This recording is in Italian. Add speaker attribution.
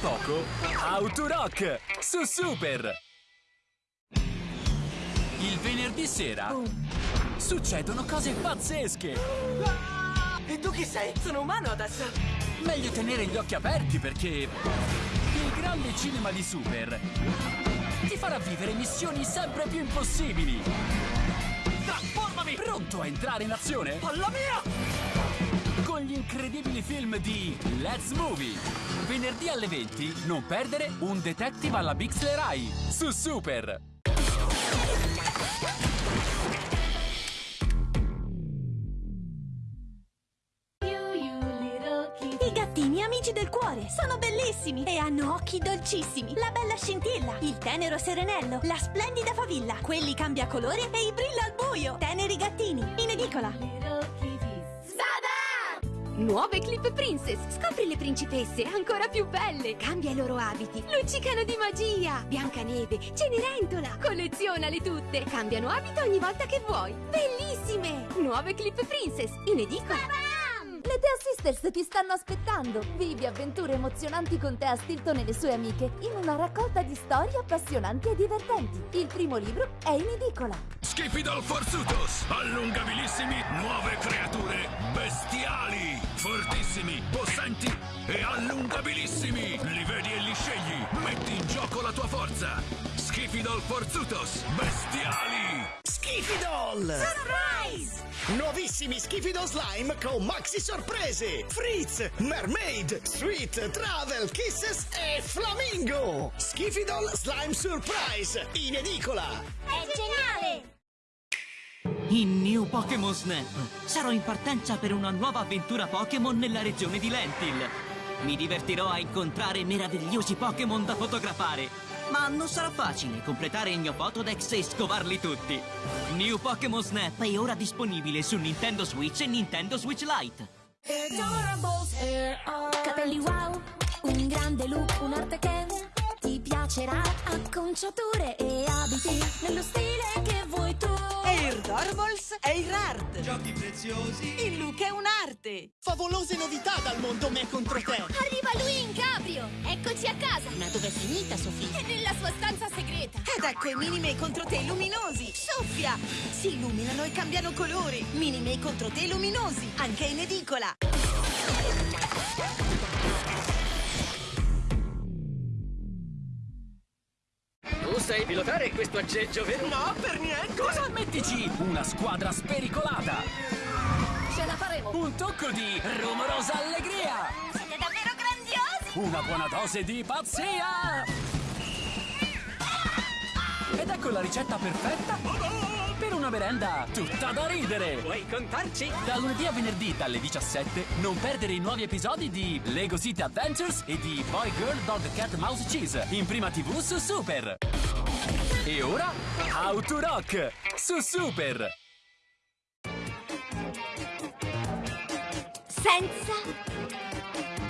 Speaker 1: poco, Autorock su Super! Il venerdì sera succedono cose pazzesche!
Speaker 2: E tu chi sei? Sono umano adesso!
Speaker 1: Meglio tenere gli occhi aperti perché il grande cinema di Super ti farà vivere missioni sempre più impossibili!
Speaker 2: Trasformami!
Speaker 1: Pronto a entrare in azione?
Speaker 2: Alla mia!
Speaker 1: Con gli incredibili film di Let's Movie! Venerdì alle 20 non perdere un detective alla Bixler Rai su Super!
Speaker 3: I gattini amici del cuore sono bellissimi e hanno occhi dolcissimi. La bella scintilla, il tenero serenello, la splendida favilla, quelli cambia colore e i brilla al buio. Teneri gattini, in edicola.
Speaker 4: Nuove Clip Princess! Scopri le principesse ancora più belle! Cambia i loro abiti! Luccicano di magia! Biancaneve, Cenerentola! Collezionale tutte! Cambiano abito ogni volta che vuoi! Bellissime! Nuove Clip Princess! In edicola!
Speaker 5: Le Tea Sisters ti stanno aspettando! Vivi avventure emozionanti con Tea Stilton e le sue amiche in una raccolta di storie appassionanti e divertenti. Il primo libro è in edicola.
Speaker 6: Schifidol Forzutos, allungabilissimi, nuove creature, bestiali, fortissimi, possenti e allungabilissimi. Li vedi e li scegli, metti in gioco la tua forza. Schifidol Forzutos, bestiali.
Speaker 7: Schifidol!
Speaker 3: Surprise!
Speaker 7: Nuovissimi Schifidol Slime con maxi sorprese! Fritz, Mermaid, Sweet, Travel, Kisses e Flamingo! Schifidol Slime Surprise! In edicola!
Speaker 3: È geniale!
Speaker 8: In New Pokémon Snap sarò in partenza per una nuova avventura Pokémon nella regione di Lentil. Mi divertirò a incontrare meravigliosi Pokémon da fotografare. Ma non sarà facile completare il mio Potodex e scovarli tutti. New Pokémon Snap è ora disponibile su Nintendo Switch e Nintendo Switch Lite.
Speaker 9: Capelli wow, un grande look, un'arte che piacerà. Acconciature e abiti nello stile che vuoi tu.
Speaker 2: E il Dormols è il Rard! Giochi preziosi! Il look è un'arte!
Speaker 7: Favolose novità dal mondo me contro te!
Speaker 9: Arriva lui in cabrio! Eccoci a casa! Ma dov'è finita, Sofì? È nella sua stanza segreta!
Speaker 2: Ed ecco i Minimay contro te luminosi! Soffia! Si illuminano e cambiano colore! Minimay contro te luminosi! Anche in edicola!
Speaker 10: Sai pilotare questo aggeggio, vero?
Speaker 2: No, per niente!
Speaker 1: Cosa mettici? Una squadra spericolata!
Speaker 4: Ce la faremo!
Speaker 1: Un tocco di rumorosa allegria!
Speaker 3: Siete davvero grandiosi!
Speaker 1: Una buona dose di pazzia! Ed ecco la ricetta perfetta per una merenda tutta da ridere!
Speaker 10: Vuoi contarci?
Speaker 1: Da lunedì a venerdì dalle 17 non perdere i nuovi episodi di Lego City Adventures e di Boy Girl Dog Cat Mouse Cheese in prima tv su Super! E ora Autorock su Super!
Speaker 3: Senza